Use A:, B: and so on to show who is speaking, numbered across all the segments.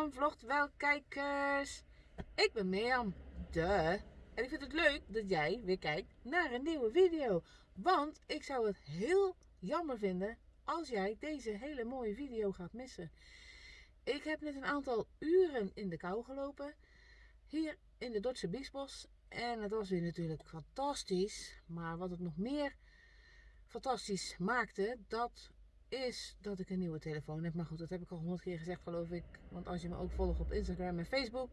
A: Mirjam vlogt wel kijkers. Ik ben Mirjam, de. En ik vind het leuk dat jij weer kijkt naar een nieuwe video. Want ik zou het heel jammer vinden als jij deze hele mooie video gaat missen. Ik heb net een aantal uren in de kou gelopen. Hier in de Dordtse Biesbos. En het was weer natuurlijk fantastisch. Maar wat het nog meer fantastisch maakte, dat is dat ik een nieuwe telefoon heb. Maar goed, dat heb ik al honderd keer gezegd geloof ik. Want als je me ook volgt op Instagram en Facebook,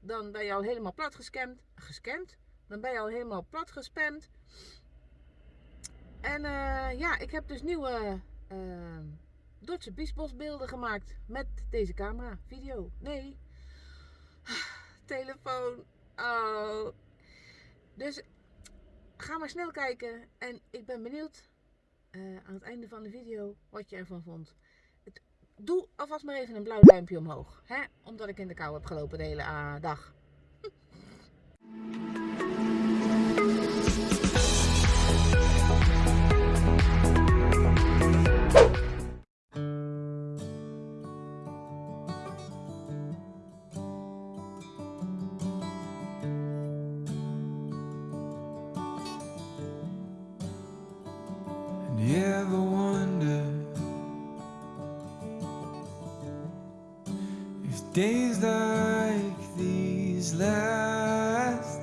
A: dan ben je al helemaal plat gescamd. Gescamd? Dan ben je al helemaal plat gespamd. En uh, ja, ik heb dus nieuwe uh, Dordtse Biesbos beelden gemaakt met deze camera. Video. Nee. Telefoon. Oh. Dus ga maar snel kijken. En ik ben benieuwd uh, aan het einde van de video wat je ervan vond. Het, doe alvast maar even een blauw duimpje omhoog. Hè? Omdat ik in de kou heb gelopen de hele uh, dag.
B: days like these last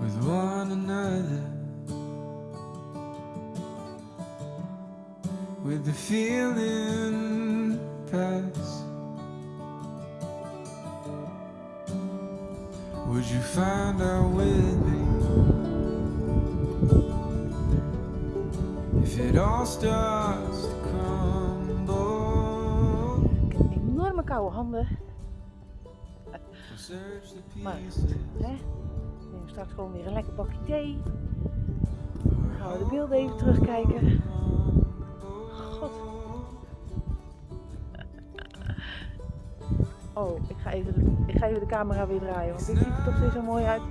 B: with one another? With the feeling pass? Would you find out with me? If it all starts
A: koude handen. Maar, hè? Neem straks gewoon weer een lekker bakje thee. Dan gaan we de beelden even terugkijken. God. Oh, ik ga, even ik ga even de camera weer draaien, want dit ziet er toch weer zo mooi uit.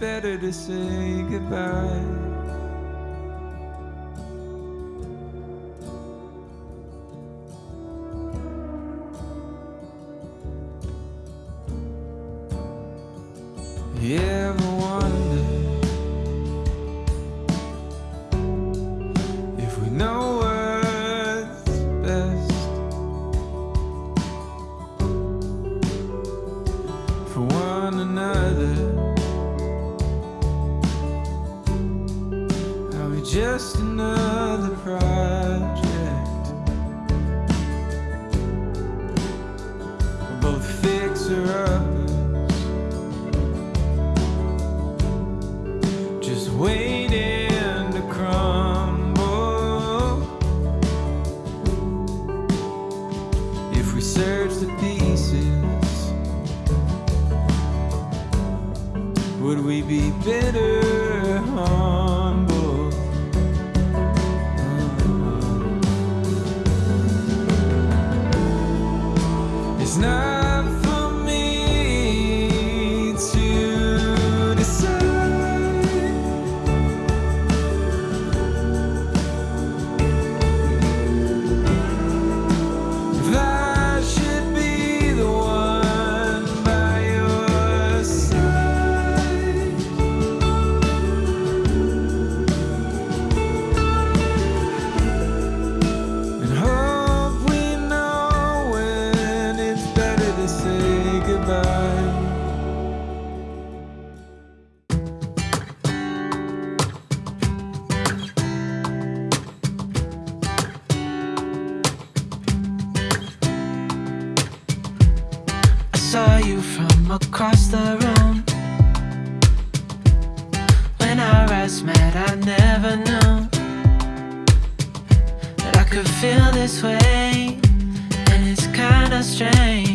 B: Better to say goodbye. Ever wonder if we know what's best? for one another. Just another project? Both fixer uppers, just waiting to crumble. If we search the pieces. Would we be bitter humble? Across the room. When our eyes met, I never knew that I could feel this way, and it's kinda strange.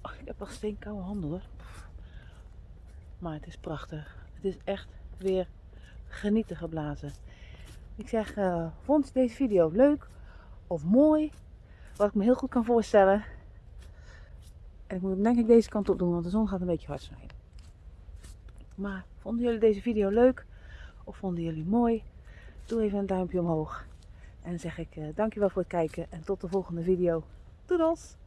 A: Ach, ik heb nog steenkoude handen hoor. Maar het is prachtig. Het is echt weer genieten geblazen. Ik zeg, eh, vond je deze video leuk of mooi? Wat ik me heel goed kan voorstellen. En ik moet hem denk ik deze kant op doen, want de zon gaat een beetje hard schijnen. Maar vonden jullie deze video leuk? Of vonden jullie mooi? Doe even een duimpje omhoog. En zeg ik eh, dankjewel voor het kijken en tot de volgende video. Doedels!